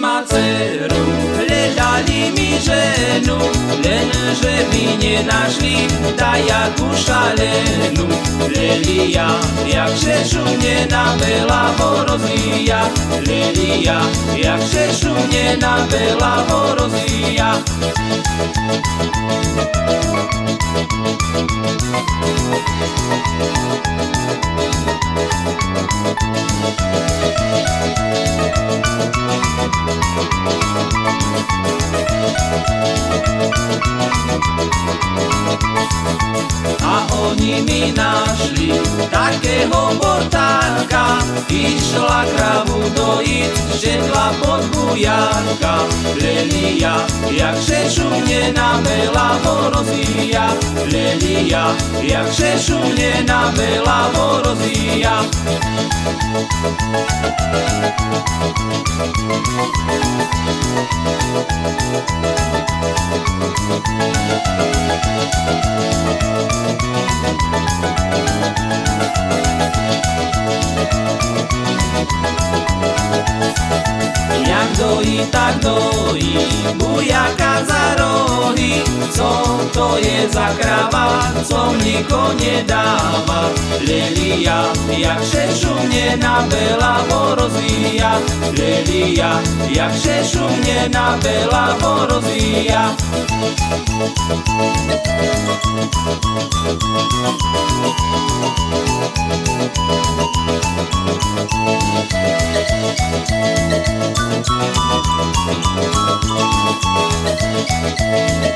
má dceru. Hľadali mi ženu, lenže by nenašli, dajaku šalenú. Lelia, jak šešu mne na veľa rozvíja. Lelia, jak šešu mne na veľa A oni mi našli takého bortárka, išla kravu dojiť, žedla pod bujárka. Lelia, jak šešu mne na veľa rozvíja. Lelia, jak šešu mne na veľa dojí, tak dojí, bujaka za rohy, co to je za krava, co niko nedáva. Lelia, jak šešu mne na veľa rozvíja, Lelia, jak šešu mne na veľa rozvíja. Thank you. Thank you.